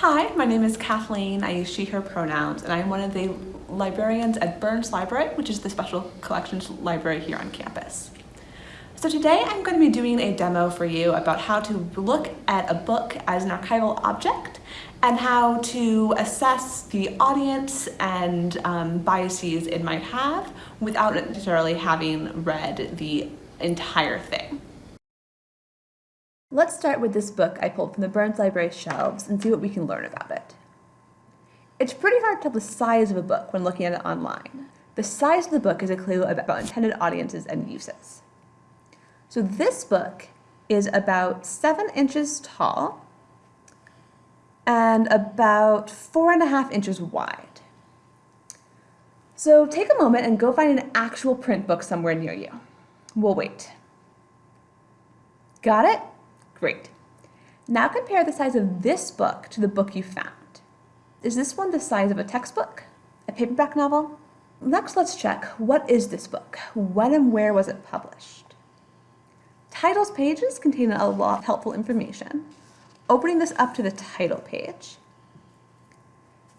Hi, my name is Kathleen. I use she, her pronouns, and I'm one of the librarians at Burns Library, which is the special collections library here on campus. So today I'm going to be doing a demo for you about how to look at a book as an archival object and how to assess the audience and um, biases it might have without necessarily having read the entire thing. Let's start with this book I pulled from the Burns Library shelves and see what we can learn about it. It's pretty hard to tell the size of a book when looking at it online. The size of the book is a clue about intended audiences and uses. So this book is about seven inches tall and about four and a half inches wide. So take a moment and go find an actual print book somewhere near you. We'll wait. Got it? Great. Now compare the size of this book to the book you found. Is this one the size of a textbook? A paperback novel? Next, let's check, what is this book? When and where was it published? Titles pages contain a lot of helpful information. Opening this up to the title page.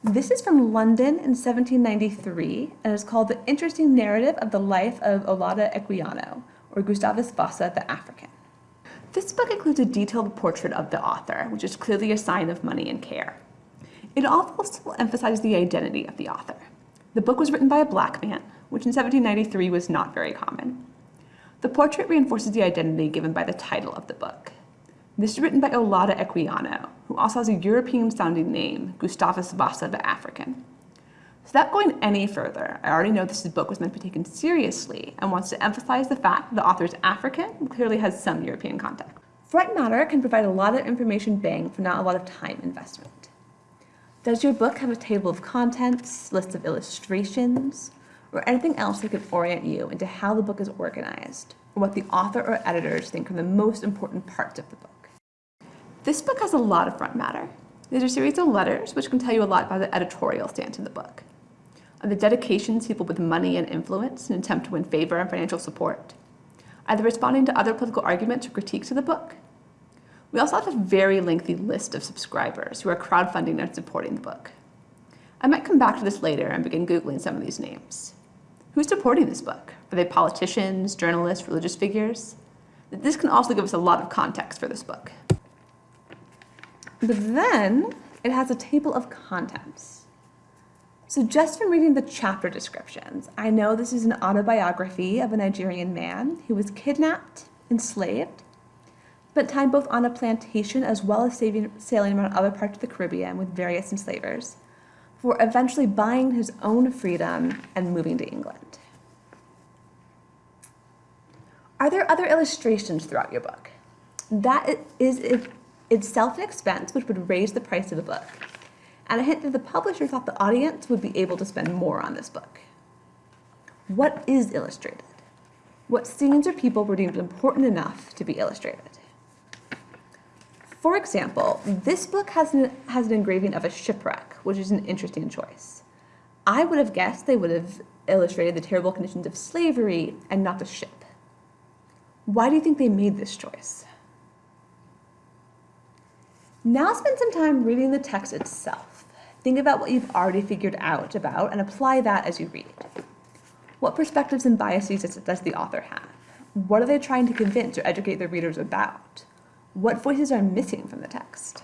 This is from London in 1793 and is called The Interesting Narrative of the Life of Olaudah Equiano, or Gustavus Vasa the African. This book includes a detailed portrait of the author, which is clearly a sign of money and care. It also emphasizes the identity of the author. The book was written by a black man, which in 1793 was not very common. The portrait reinforces the identity given by the title of the book. This is written by Olaudah Equiano, who also has a European-sounding name, Gustavus Vasa the African. Without going any further, I already know this book was meant to be taken seriously and wants to emphasize the fact that the author is African and clearly has some European context. Front matter can provide a lot of information bang for not a lot of time investment. Does your book have a table of contents, list of illustrations, or anything else that can orient you into how the book is organized, or what the author or editors think are the most important parts of the book? This book has a lot of front matter. These are a series of letters which can tell you a lot about the editorial stance of the book the dedications people with money and influence in an attempt to win favor and financial support, either responding to other political arguments or critiques of the book. We also have a very lengthy list of subscribers who are crowdfunding and supporting the book. I might come back to this later and begin Googling some of these names. Who's supporting this book? Are they politicians, journalists, religious figures? This can also give us a lot of context for this book. But then it has a table of contents. So just from reading the chapter descriptions, I know this is an autobiography of a Nigerian man who was kidnapped, enslaved, spent time both on a plantation as well as saving, sailing around other parts of the Caribbean with various enslavers, for eventually buying his own freedom and moving to England. Are there other illustrations throughout your book? That is itself an expense which would raise the price of the book and a hint that the publisher thought the audience would be able to spend more on this book. What is illustrated? What scenes or people were deemed important enough to be illustrated? For example, this book has an, has an engraving of a shipwreck, which is an interesting choice. I would have guessed they would have illustrated the terrible conditions of slavery and not the ship. Why do you think they made this choice? Now spend some time reading the text itself. Think about what you've already figured out about and apply that as you read. What perspectives and biases does the author have? What are they trying to convince or educate their readers about? What voices are missing from the text?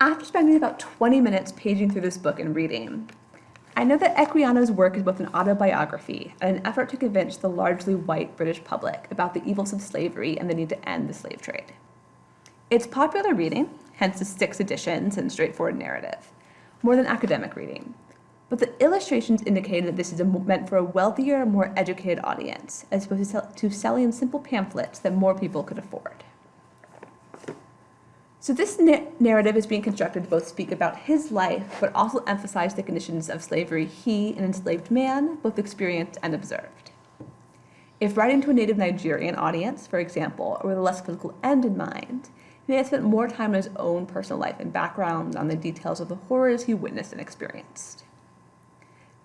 After spending about 20 minutes paging through this book and reading, I know that Equiano's work is both an autobiography and an effort to convince the largely white British public about the evils of slavery and the need to end the slave trade. It's popular reading, hence the six editions and straightforward narrative, more than academic reading. But the illustrations indicate that this is a, meant for a wealthier, more educated audience, as opposed to, sell, to selling simple pamphlets that more people could afford. So this narrative is being constructed to both speak about his life, but also emphasize the conditions of slavery he, an enslaved man, both experienced and observed. If writing to a native Nigerian audience, for example, or with a less political end in mind, he may have spent more time on his own personal life and background on the details of the horrors he witnessed and experienced.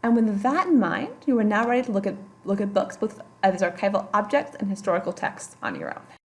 And with that in mind, you are now ready to look at, look at books both as archival objects and historical texts on your own.